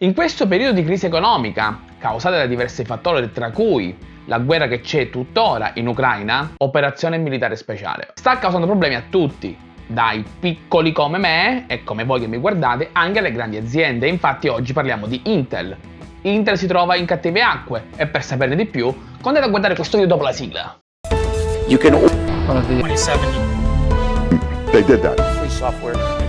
In questo periodo di crisi economica, causata da diversi fattori tra cui la guerra che c'è tuttora in Ucraina, operazione militare speciale, sta causando problemi a tutti, dai piccoli come me e come voi che mi guardate, anche alle grandi aziende. Infatti oggi parliamo di Intel. Intel si trova in cattive acque e per saperne di più, andate a guardare questo video dopo la sigla. You can... 27. They did that. Free software.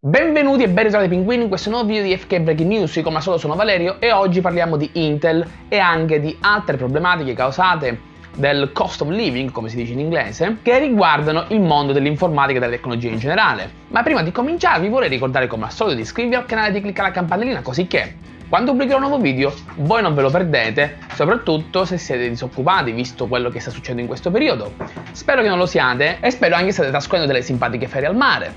Benvenuti e ben ritrovati pinguini in questo nuovo video di FK Breaking News, io come al solito sono Valerio e oggi parliamo di Intel e anche di altre problematiche causate del cost of living, come si dice in inglese, che riguardano il mondo dell'informatica e della tecnologia in generale. Ma prima di cominciare vi vorrei ricordare come al solito di iscrivervi al canale e di cliccare la campanellina così che quando pubblicherò un nuovo video voi non ve lo perdete, soprattutto se siete disoccupati visto quello che sta succedendo in questo periodo. Spero che non lo siate e spero anche che state trascorrendo delle simpatiche ferie al mare,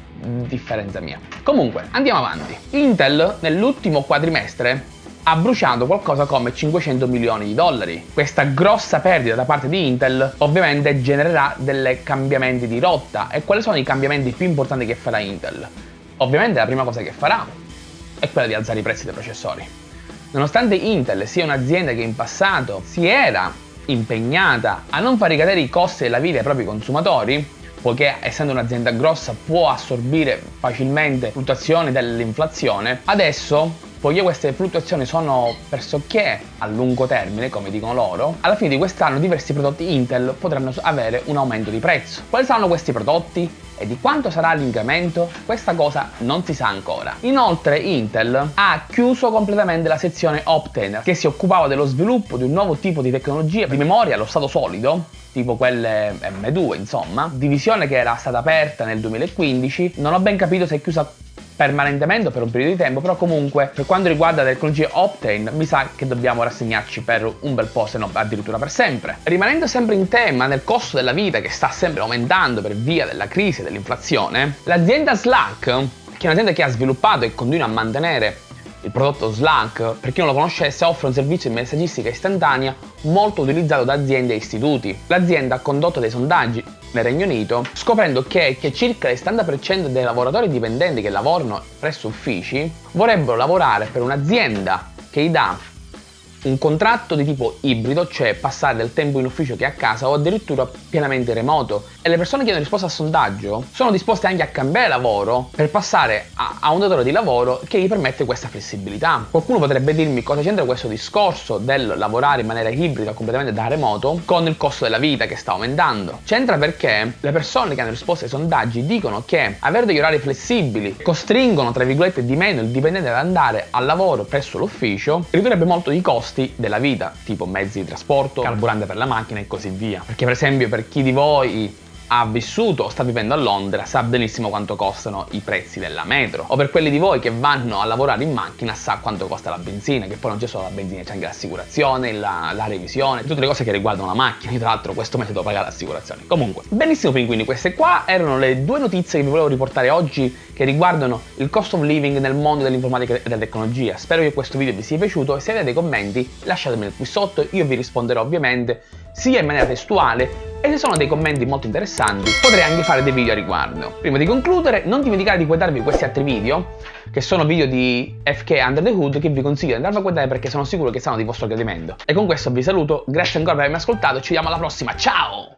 differenza mia. Comunque, andiamo avanti. Intel nell'ultimo quadrimestre ha bruciato qualcosa come 500 milioni di dollari. Questa grossa perdita da parte di Intel ovviamente genererà dei cambiamenti di rotta e quali sono i cambiamenti più importanti che farà Intel? Ovviamente la prima cosa che farà è quella di alzare i prezzi dei processori. Nonostante Intel sia un'azienda che in passato si era impegnata a non far ricadere i costi della vita ai propri consumatori, poiché essendo un'azienda grossa può assorbire facilmente fluttuazioni dell'inflazione, adesso poiché queste fluttuazioni sono pressoché a lungo termine, come dicono loro, alla fine di quest'anno diversi prodotti Intel potranno avere un aumento di prezzo. Quali saranno questi prodotti? e di quanto sarà l'incremento? Questa cosa non si sa ancora. Inoltre Intel ha chiuso completamente la sezione Optane che si occupava dello sviluppo di un nuovo tipo di tecnologia di memoria allo stato solido tipo quelle M2 insomma, divisione che era stata aperta nel 2015, non ho ben capito se è chiusa permanentemente per un periodo di tempo, però comunque per quanto riguarda le tecnologie Optane mi sa che dobbiamo rassegnarci per un bel po', se no addirittura per sempre. Rimanendo sempre in tema nel costo della vita che sta sempre aumentando per via della crisi e dell'inflazione, l'azienda Slack, che è un'azienda che ha sviluppato e continua a mantenere il prodotto Slack, per chi non lo conoscesse, offre un servizio di messaggistica istantanea molto utilizzato da aziende e istituti. L'azienda ha condotto dei sondaggi nel Regno Unito, scoprendo che, che circa il 70% dei lavoratori dipendenti che lavorano presso uffici vorrebbero lavorare per un'azienda che gli dà un contratto di tipo ibrido, cioè passare del tempo in ufficio che a casa o addirittura pienamente remoto. E le persone che hanno risposto al sondaggio sono disposte anche a cambiare lavoro per passare a, a un datore di lavoro che gli permette questa flessibilità. Qualcuno potrebbe dirmi cosa c'entra questo discorso del lavorare in maniera ibrida completamente da remoto con il costo della vita che sta aumentando. C'entra perché le persone che hanno risposto ai sondaggi dicono che avere degli orari flessibili costringono tra virgolette di meno il dipendente ad andare al lavoro presso l'ufficio ridurrebbe molto i costi costi della vita, tipo mezzi di trasporto, carburante per la macchina e così via. Perché per esempio per chi di voi ha vissuto o sta vivendo a Londra sa benissimo quanto costano i prezzi della metro. O per quelli di voi che vanno a lavorare in macchina sa quanto costa la benzina che poi non c'è solo la benzina c'è anche l'assicurazione la, la, revisione tutte le cose che riguardano la macchina. Io tra l'altro questo mese devo pagare l'assicurazione. Comunque benissimo pinguini queste qua erano le due notizie che vi volevo riportare oggi che riguardano il cost of living nel mondo dell'informatica e della tecnologia. Spero che questo video vi sia piaciuto. E se avete dei commenti lasciatemeli qui sotto. Io vi risponderò ovviamente sia in maniera testuale e se sono dei commenti molto interessanti potrei anche fare dei video a riguardo. Prima di concludere non dimenticate di guardarvi questi altri video che sono video di FK Under the Hood che vi consiglio di andarvi a guardare perché sono sicuro che saranno di vostro gradimento. E con questo vi saluto, grazie ancora per avermi ascoltato ci vediamo alla prossima, ciao!